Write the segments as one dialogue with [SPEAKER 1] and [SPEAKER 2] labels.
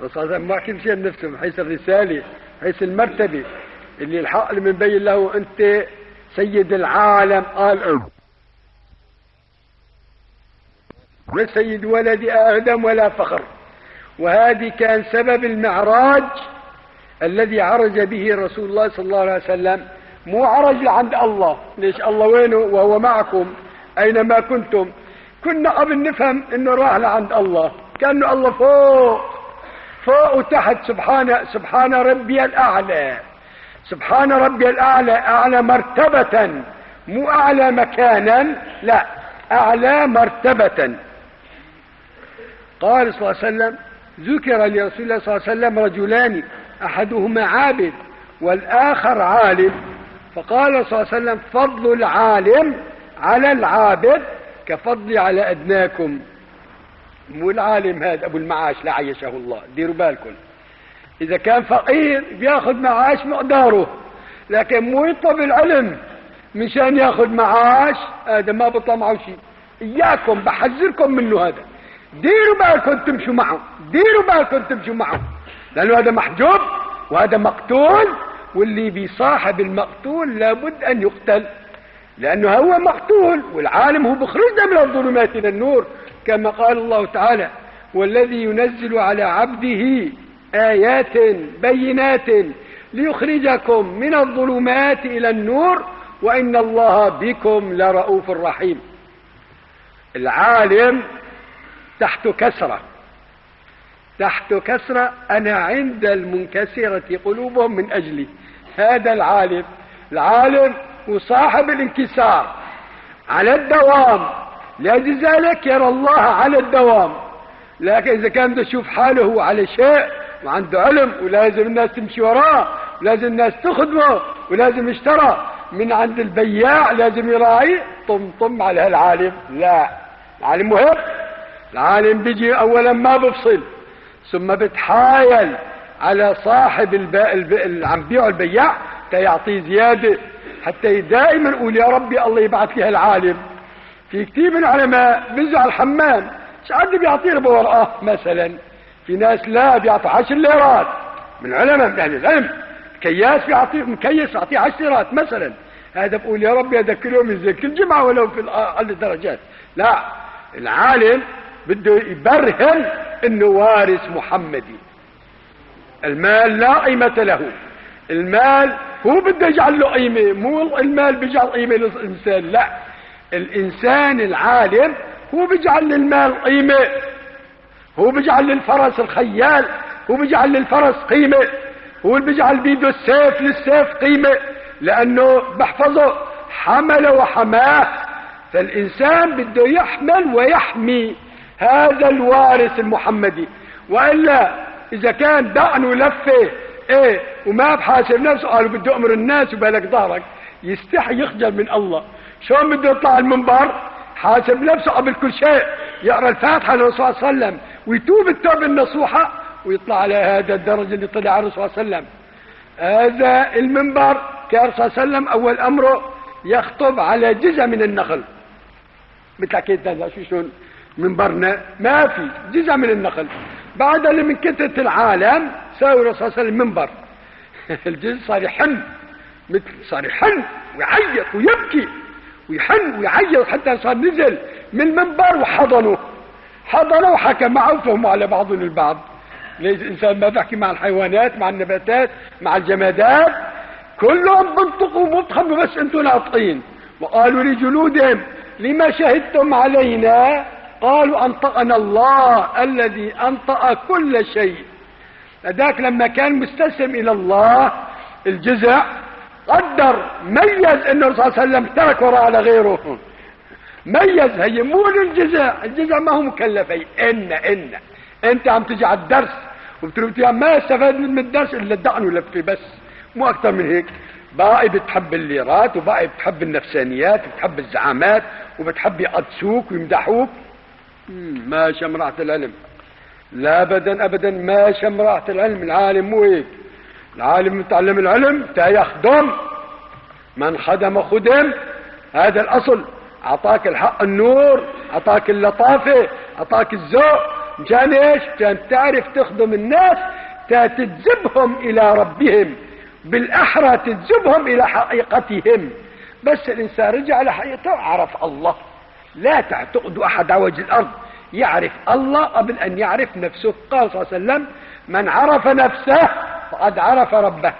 [SPEAKER 1] الرسول صلى الله عليه وسلم ما شيء بنفسه من حيث الرسالة حيث المرتبة اللي الحق اللي بنبين له أنت سيد العالم قال لا سيد ولد آدم ولا فخر. وهذه كان سبب المعراج الذي عرج به رسول الله صلى الله عليه وسلم. مو عرج لعند الله ليش؟ الله وينه؟ وهو معكم أينما كنتم؟ كنا قبل نفهم إنه راح لعند الله كأنه الله فوق. فوق وتحت سبحان سبحان ربي الأعلى. سبحان ربي الأعلى أعلى مرتبة. مو أعلى مكانا لا أعلى مرتبة. قال صلى الله عليه وسلم ذكر لرسول الله صلى الله عليه وسلم رجلان أحدهما عابد والآخر عالم. فقال صلى الله عليه وسلم فضل العالم على العابد كفضلي على أدناكم. مو العالم هذا أبو المعاش لا عيشه الله. ديروا بالكم. إذا كان فقير بياخذ معاش مقداره لكن مو يطلب العلم مشان ياخذ معاش هذا ما بطلع معه شيء. إياكم بحذركم منه هذا. ديروا بالكم تمشوا معه. ديروا بالكم تمشوا معه. لأنه هذا محجوب وهذا مقتول واللي بيصاحب المقتول لابد أن يقتل. لأنه هو مقتول والعالم هو بخرجنا من الظلمات إلى النور. كما قال الله تعالى والذي ينزل على عبده آيات بينات ليخرجكم من الظلمات إلى النور وإن الله بكم لرؤوف رحيم. العالم تحت كسرة. تحت كسرة أنا عند المنكسرة قلوبهم من أجلي. هذا العالم. العالم وصاحب الانكسار على الدوام. لأجل ذلك يرى الله على الدوام. لكن إذا كان بده يشوف حاله هو على شيء وعنده علم ولازم الناس تمشي وراه ولازم الناس تخدمه ولازم يشترى. من عند البياع لازم يراعي طم طم على هالعالم لا. العالم مهم. العالم بيجي اولا ما بفصل. ثم بتحايل على صاحب اللي عم بيعه البياع تيعطيه زيادة. حتى دائما يقول يا ربي الله يبعث لي هالعالم. في كثير من العلماء بينزل الحمام ساعات بيعطيه ربع ورقة مثلا في ناس لا بيعطوا 10 ليرات. من علماء يعني العلم كياس بيعطيه مكيس يعطيه 10 ليرات مثلا. هذا بقول يا هذا كل يوم كل جمعة ولو في أقل الدرجات. لا العالم بده يبرهن إنه وارث محمدي. المال لا قيمة له. المال هو بده يجعل له قيمة مو المال بيجعل قيمة للإنسان لا. الإنسان العالم هو بيجعل للمال قيمة هو بيجعل للفرس الخيال هو بيجعل للفرس قيمة هو اللي بيجعل بيده السيف للسيف قيمة لأنه بحفظه حمل وحماه فالإنسان بده يحمل ويحمي هذا الوارث المحمدي. وإلا إذا كان دقن لفه إيه وما بحاسب نفسه قالوا بده أمر الناس وبالك ظهرك يستحي يخجل من الله. شلون بده يطلع المنبر؟ حاسب نفسه قبل كل شيء يقرأ الفاتحة للرسول صلى الله عليه وسلم ويتوب التوبة النصوحة ويطلع على هذا الدرجة اللي طلع الرسول صلى الله عليه وسلم. هذا المنبر كان صلى الله عليه وسلم أول أمره يخطب على جزء من النخل. مثل حكيت شو شلون؟ منبرنا ما في جزء من النخل. بعد اللي من كثرة العالم ساوي الرسول صلى الله عليه وسلم منبر. الجزء صار يحن مثل صار يحن ويعيط ويبكي. ويحن ويعيط حتى صار نزل من المنبر وحضنه. حضنه وحكى معه وفهموا على بعضهم البعض. ليش الإنسان ما بحكي مع الحيوانات مع النباتات مع الجمادات. كلهم بنطقوا وبتخموا بس أنتم ناطقين. وقالوا لجلودهم لما شهدتم علينا؟ قالوا أنطقنا الله الذي أنطق كل شيء. ذاك لما كان مستسلم إلى الله الجزع قدر ميز ان الرسول صلى الله عليه وسلم ترك وراء على غيره. ميز هي مو للجزع الجزع ما هو مكلف هي إن إن. أنت عم تجي على الدرس وبتقول ما استفاد من الدرس إلا الدقن ولفه بس. مو أكثر من هيك. باقي بتحب الليرات وباقي بتحب النفسانيات وبتحب الزعامات وبتحب يقدسوك ويمدحوك. ما شمرعت العلم. لا ابدا ابدا ما شمرعت العلم. العالم مو هيك. العالم متعلم العلم يخدم من خدم خدم هذا الأصل. أعطاك الحق النور أعطاك اللطافة أعطاك الذوق. مشان إيش؟ مشان تعرف تخدم الناس تجذبهم إلى ربهم. بالأحرى تجذبهم إلى حقيقتهم. بس الإنسان رجع لحقيقته عرف الله. لا تعتقد أحد على وجه الأرض. يعرف الله قبل أن يعرف نفسه. قال صلى الله عليه وسلم من عرف نفسه فقد عرف ربه.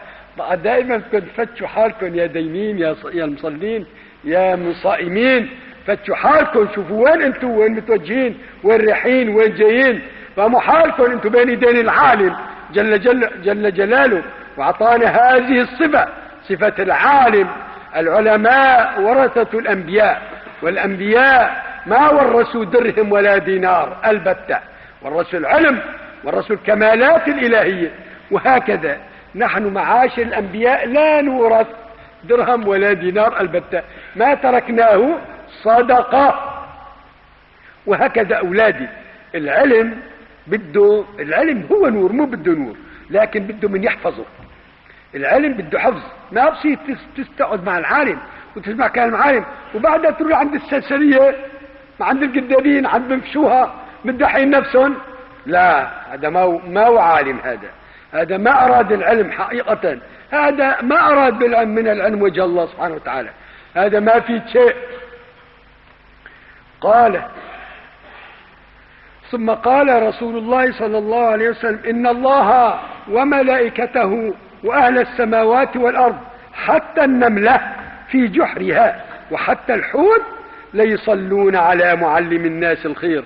[SPEAKER 1] دائما كنت فتشوا حالكم يا دينين يا يا المصلين يا مصائمين. فتشوا حالكم شوفوا وين أنتم وين متوجهين وين رايحين وين جايين. فهموا حالكم أنتم بين يدين العالم. جل جل جل جلاله. واعطانا هذه الصفة صفة العالم. العلماء ورثة الأنبياء. والأنبياء ما ورثوا درهم ولا دينار البتة. ورثوا العلم ورثوا الكمالات الإلهية. وهكذا. نحن معاشر الأنبياء لا نورث درهم ولا دينار البتة. ما تركناه صدقة. وهكذا أولادي. العلم بده العلم هو نور مو بده نور لكن بده من يحفظه. العلم بده حفظ. ما بصير تستقعد مع العالم وتسمع كلام العالم وبعدها تروح عند السلسلية عند القدادين عند بنفشوها مدحين نفسهم. لا هذا ما ما هو عالم هذا. هذا ما أراد العلم حقيقة. هذا ما أراد بالعلم من العلم وجه الله سبحانه وتعالى. هذا ما في شيء. قال ثم قال رسول الله صلى الله عليه وسلم إن الله وملائكته وأهل السماوات والأرض حتى النملة في جحرها وحتى الحوت ليصلون على معلم الناس الخير.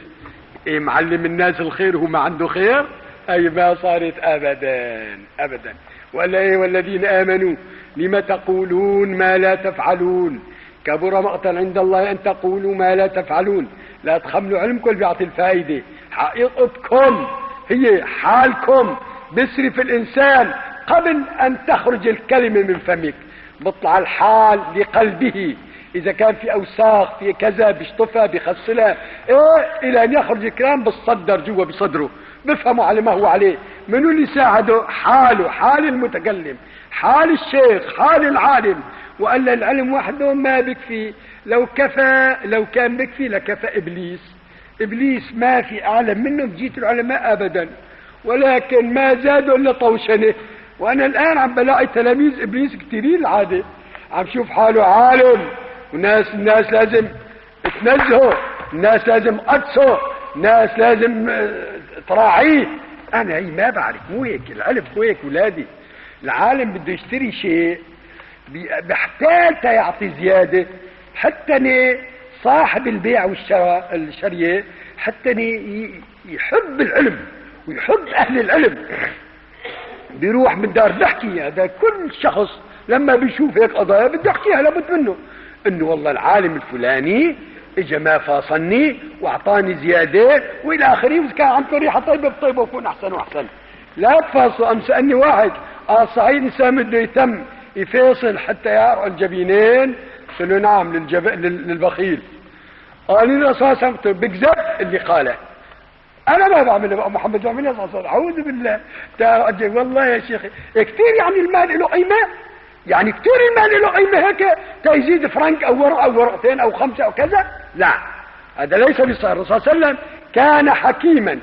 [SPEAKER 1] إيه معلم الناس الخير هو ما عنده خير؟ أي ما صارت ابدا ابدا. ولا إيه والذين آمنوا لم تقولون ما لا تفعلون؟ كبر مقتا عند الله أن تقولوا ما لا تفعلون. لا تخملوا علمكم اللي بيعطي الفائدة. حقيقتكم هي حالكم. بيصرف الإنسان قبل أن تخرج الكلمة من فمك. بطلع الحال لقلبه. إذا كان في أوساخ في كذا بيشطفها بيخسلها إيه إلى أن يخرج الكلام بالصدر جوا بصدره. بفهموا على ما هو عليه. منو اللي ساعده؟ حاله حال المتكلم حال الشيخ حال العالم. وقال العلم وحده ما بكفي. لو كفى لو كان بكفي لكفى إبليس. إبليس ما في أعلم منه بجيت العلماء ابدا. ولكن ما زادوا إلا طوشنه. وأنا الآن عم بلاقي تلاميذ إبليس كثيرين العادة. عم شوف حاله عالم. وناس الناس لازم تنزهوا الناس لازم قدسوا الناس لازم آه، تراعيه أنا هي ما بعرف مو هيك العلم مو هيك ولادي. العالم بده يشتري شيء بيحتاج تيعطي زيادة. حتى صاحب البيع والشراء الشرية حتى يحب العلم ويحب أهل العلم. بيروح من دار بحكي هذا كل شخص لما بيشوف هيك قضايا بده يحكيها لابد منه. إنه والله العالم الفلاني اجى ما فاصلني وأعطاني زيادة وإلى آخره كان عن طريقه طيبه بطيبه وكون أحسن وأحسن. لا تفاصلوا أم سألني واحد. آه صحيح الانسان بده يتم يفاصل حتى يرعى الجبينين؟ قلت له نعم للجب... للبخيل. قال لي الرسول بكذب اللي قاله. أنا ما بعمل محمد عليه وسلم. أعوذ بالله. والله يا شيخي كثير يعني المال له قيمة؟ يعني كثير المال له قيمة هيك؟ تيزيد فرنك أو ورقه أو ورقتين أو خمسة أو كذا؟ لا هذا ليس بصير الرسول صلى الله عليه وسلم كان حكيما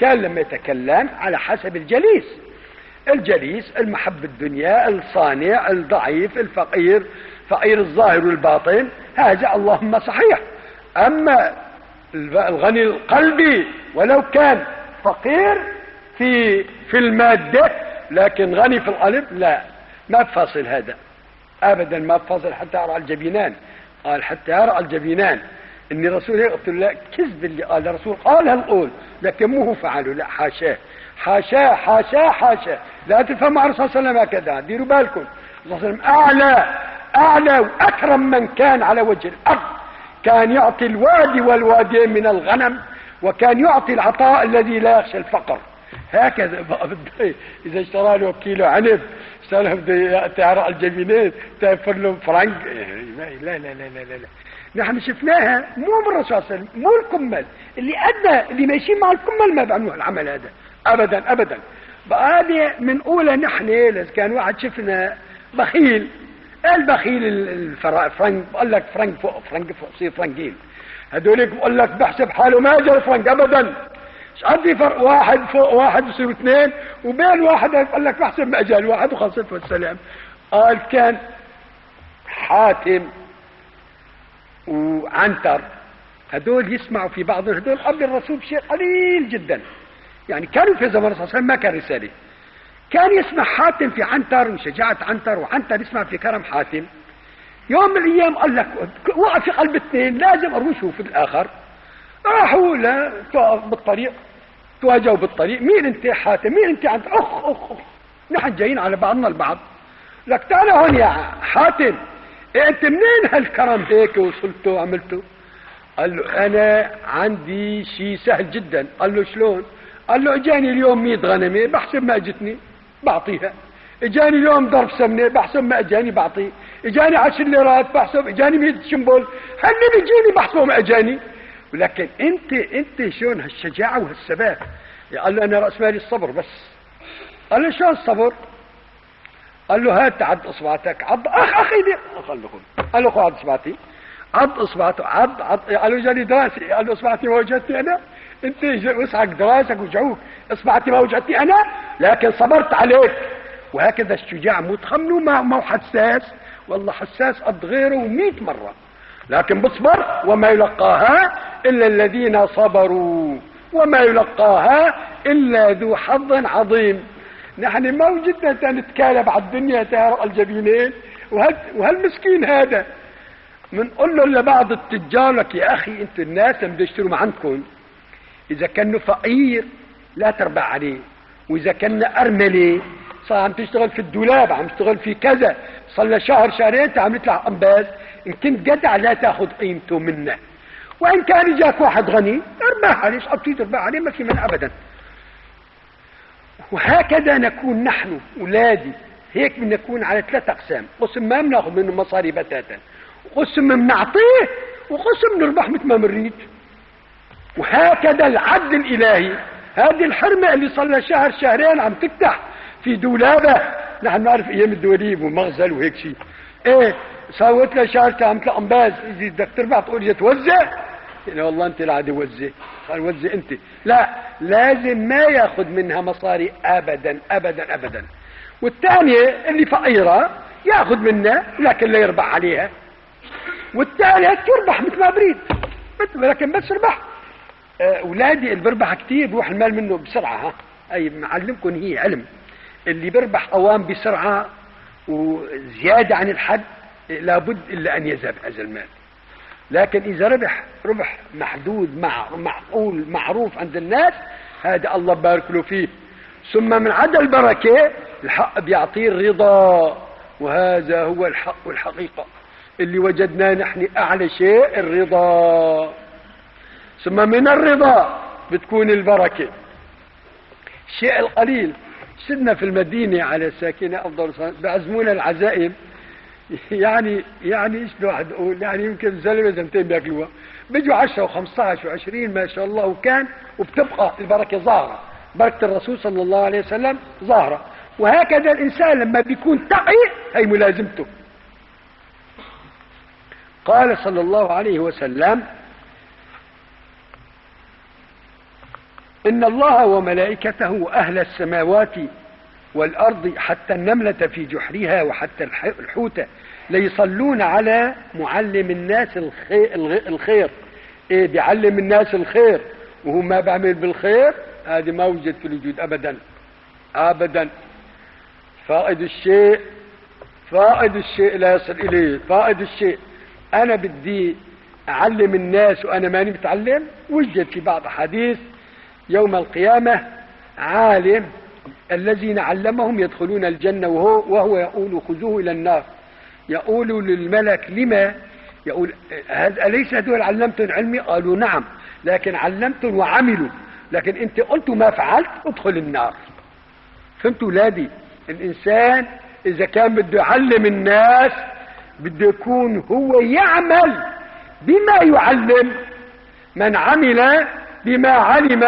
[SPEAKER 1] كان لما يتكلم على حسب الجليس. الجليس المحب الدنيا الصانع الضعيف الفقير فقير الظاهر والباطن هذا اللهم صحيح. أما الغني القلبي ولو كان فقير في في المادة لكن غني في القلب لا. ما بفاصل هذا. ابدا ما بفاصل حتى أرى الجبينان. قال حتى أرى الجبينان. ان الرسول قلت له لا كذب اللي قال. الرسول قال هالقول لكن مو هو فعله. لا حاشاه. حاشاه حاشاه حاشاه. لا تفهموا على الرسول صلى الله عليه وسلم هكذا. ديروا بالكم. الرسول صلى الله عليه وسلم أعلى أعلى وأكرم من كان على وجه الأرض. كان يعطي الوادي والوادين من الغنم وكان يعطي العطاء الذي لا يخشى الفقر. هكذا إذا اشترى له كيلو عنب اشترى له بده تعرق الجبينات تفر له فرنك لا لا لا لا لا لا. نحن شفناها مو من الرسول صلى الله عليه وسلم مو الكمل اللي ادنى اللي ماشيين مع الكمل ما بيعملوا العمل هذا. ابدا ابدا. بقى من أولى نحن إذا كان واحد شفنا بخيل. البخيل الفرنك بقول لك فرنك فوق فرنك فوق صير فرنكين هذولك بقول لك بحسب حاله ما جرى فرنك ابدا. عندي فرق واحد فوق واحد بصيروا اثنين. وبين واحد قال لك بحسب ما اجال واحد وخلصت والسلام قال كان حاتم وعنتر. هدول يسمعوا في بعض هدول قبل الرسول بشيء قليل جدا. يعني كانوا في زمن الرسول صلى الله عليه وسلم ما كان رسالة. كان يسمع حاتم في عنتر وشجاعة عنتر وعنتر يسمع في كرم حاتم. يوم من الأيام قال لك وقع في قلب اثنين لازم اروشوا في الآخر. راحوا لا بالطريق تواجهوا بالطريق. مين أنت حاتم؟ مين أنت عنتر؟ أخ أخ أخ. نحن جايين على بعضنا البعض. لك تعال هون يا حاتم. انت منين هالكرم هيك وصلته وعملته قال له أنا عندي شيء سهل جدا. قال له شلون؟ قال له إجاني اليوم 100 غنمة بحسب ما اجتني بعطيها. إجاني اليوم ضرب سمنة بحسب ما إجاني بعطيه إجاني 10 ليرات بحسب إجاني 100 شنبل هن بيجيني بحسبه ما إجاني. ولكن أنت أنت شلون هالشجاعة وهالثبات قال له أنا رأس مالي الصبر بس. قال له شلون الصبر؟ قال له هات عد اصبعتك عض اخ أخي دي قال له قال له خذ عض اصبعتي. عض اصبعته عض عض قال له جاني دراسي قال له اصبعتي ما وجدتني أنا. أنت وسعك دراسك وجعوك. اصبعتي ما وجدتني أنا لكن صبرت عليك. وهكذا الشجاع متخمن ما ما حساس. والله حساس قد غيره مئة مرة. لكن بصبر وما يلقاها إلا الذين صبروا. وما يلقاها إلا ذو حظ عظيم. نحن ما وجدنا نتكالب على الدنيا تهرق الجبينين. وهالمسكين هذا؟ بنقول له لبعض التجار لك يا أخي أنت الناس اللي بيشتروا ما عندكم إذا كان فقير لا تربع عليه. وإذا كان ارمله صار عم تشتغل في الدولاب عم تشتغل في كذا. صار شهر شهرين عم يطلع أنباز. إن كنت جدع لا تأخذ قيمته منه. وإن كان جاك واحد غني ارباح عليه إيش تربح عليه ما في من ابدا. وهكذا نكون نحن أولادي. هيك بنكون على ثلاث أقسام. قسم ما بناخذ منه مصاري بتاتا. وقسم بنعطيه وقسم نربح مثل ما بنريد. وهكذا العدل الإلهي. هذه الحرمة اللي صار لها شهر شهرين عم تفتح في دولابة. نحن نعرف أيام الدوليب ومغزل وهيك شيء إيه سويت لها شهر عم تلاقي أنباز. بدك تربح تقول توزع يعني والله انت لا وزع قال وزع انت. لا لازم ما ياخذ منها مصاري ابدا ابدا ابدا. والثانية اللي فقيرة ياخذ منها لكن لا يربح عليها. والثالث يربح مثل ما بريد. لكن بس ربح آه، اولادي اللي بربح كثير بروح المال منه بسرعة ها. أي معلمكم هي علم. اللي بربح اوام بسرعة وزيادة عن الحد لابد إلا أن يذهب هذا المال. لكن إذا ربح ربح محدود مع معقول معروف عند الناس هذا الله بارك له فيه. ثم من عدا البركة الحق بيعطيه الرضا. وهذا هو الحق والحقيقة اللي وجدناه نحن أعلى شيء الرضا. ثم من الرضا بتكون البركة. الشيء القليل. سدنا في المدينة على ساكنة أفضل بعزمونا العزائم. يعني يعني إيش الواحد يقول؟ يعني يمكن زلمة زلمتين بياكلوها بيجوا 10 و15 و20 ما شاء الله وكان وبتبقى البركة ظاهرة. بركة الرسول صلى الله عليه وسلم ظاهرة. وهكذا الإنسان لما بيكون تقي هي ملازمته. قال صلى الله عليه وسلم إن الله وملائكته أهل السماوات والأرض حتى النملة في جحرها وحتى الحوت ليصلون على معلم الناس الخير. إيه بيعلم الناس الخير. وهو ما بعمل بالخير هذه ما وجد في الوجود ابدا. ابدا. فائد الشيء فائد الشيء لا يصل إليه. فائد الشيء أنا بدي أعلم الناس وأنا ماني متعلم. وجد في بعض أحاديث يوم القيامة عالم الذين علمهم يدخلون الجنة وهو, وهو يقول خذوه إلى النار. يقول للملك لما؟ يقول أليس هذول علمتم علمي؟ قالوا نعم لكن علمتم وعملوا. لكن أنت قلت ما فعلت ادخل النار. فهمتوا ولادي؟ الإنسان إذا كان بده يعلم الناس بده يكون هو يعمل بما يعلم. من عمل بما علم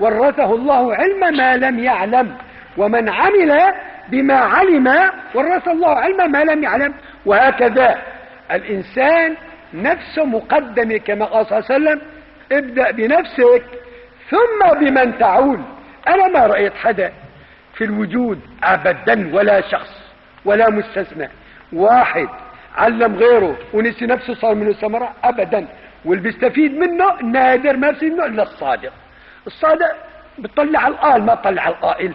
[SPEAKER 1] ورثه الله علم ما لم يعلم ومن عمل بما علم ورث الله علم ما لم يعلم. وهكذا الإنسان نفسه مقدمة كما قال صلى الله عليه وسلم ابدأ بنفسك ثم بمن تعول. أنا ما رأيت حدا في الوجود ابدا ولا شخص ولا مستثنى. واحد علم غيره ونسي نفسه صار منه ثمرة ابدا واللي بيستفيد منه نادر ما في منه إلا الصادق. الصادق بتطلع القال ما بطلع القائل.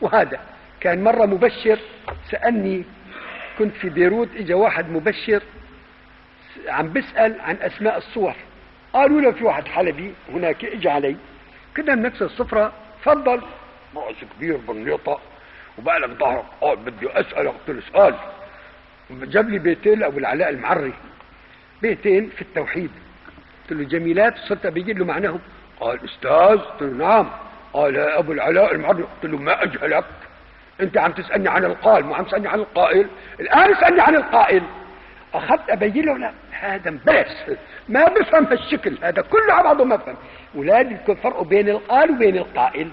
[SPEAKER 1] وهذا كان مرة مبشر سألني كنت في بيروت اجى واحد مبشر عم بسأل عن أسماء الصور. قالوا له في واحد حلبي هناك اجى علي. كنا بنفس السفرة تفضل. رأس كبير بنيطة وبقى لك ظهرك. آه بدي أسألك قلت له سؤال جاب لي بيتين لأبو العلاء المعري. بيتين في التوحيد. قلت له جميلات صرت بيجي له معناهم. قال أستاذ قلت له نعم. قال يا أبو العلاء المعري قلت له ما أجهلك؟ أنت عم تسألني عن القال مو عم تسألني عن القائل. الآن اسألني عن القائل. أخذت ابين له لا هذا مبلس ما بفهم هالشكل هذا كله على بعضه ما بفهم. اولادي يكون فرق بين القال وبين القائل.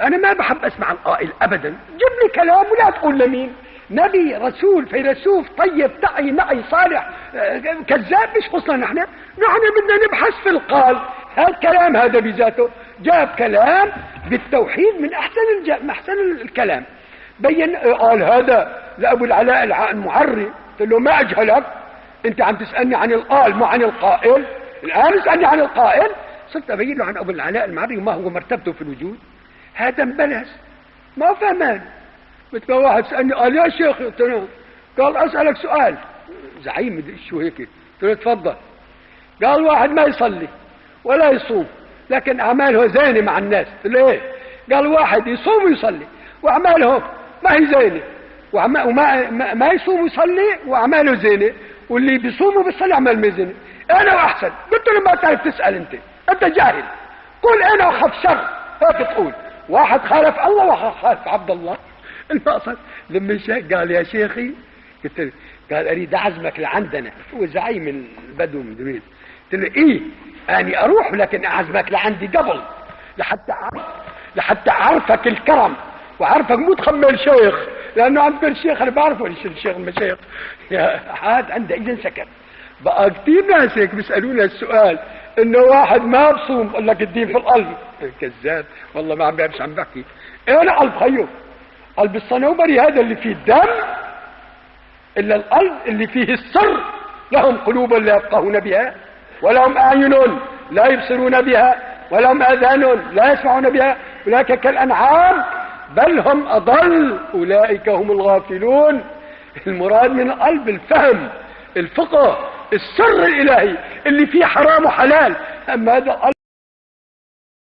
[SPEAKER 1] أنا ما بحب أسمع القائل ابدا. جيب لي كلام ولا تقول لمين نبي رسول فيلسوف طيب تعي نعي صالح آه، كذاب مش خصنا نحن. نحن بدنا نبحث في القال. هالكلام هذا بذاته جاب كلام بالتوحيد من أحسن الج... أحسن الكلام. بين قال هذا لأبو العلاء المعري قلت له ما أجهلك؟ أنت عم تسألني عن القال مو عن القائل. الآن اسألني عن القائل. صرت أبين له عن أبو العلاء المعري وما هو مرتبته في الوجود. هذا مبلس. ما فهمان. مثل واحد سألني قال يا شيخ قلت له قال أسألك سؤال. زعيم شو هيك؟ قلت له تفضل. قال واحد ما يصلي. ولا يصوم. لكن أعماله زينة مع الناس. إيه قال واحد يصوم ويصلي وأعماله ما هي زينة. وما, ما يصوم ويصلي وأعماله زينة. واللي بيصوم وبيصلي أعمال ما زينة. أنا وأحسن. قلت له ما تعرف تسأل أنت. أنت جاهل. قل أنا أخاف شر. هيك تقول واحد خالف الله واحد خالف عبد الله. المقصد لما قال يا شيخي قلت له قال أريد أعزمك لعندنا. هو زعيم البدو من قلت له إيه؟ أني أروح لكن أعزمك لعندي قبل لحتى اعرف لحتى أعرفك الكرم وعارفك مو تخمل شيخ لأنه عم الشيخ أنا بعرفه الشيخ المشايخ عاد عنده اذا سكت. بقى كثير ناس هيك بيسألونا السؤال إنه واحد ما بصوم بقول لك الدين في القلب. كذاب والله ما عم بعرفش عم بحكي. أنا قلب؟ خيو. قلب الصنوبري هذا اللي فيه الدم إلا القلب اللي فيه السر لهم قلوب لا يفقهون بها. ولهم أعين لا يبصرون بها ولهم آذان لا يسمعون بها. أولئك كالانعام بل هم أضل. أولئك هم الغافلون. المراد من القلب الفهم الفقه السر الإلهي اللي فيه حرام وحلال. أما هذا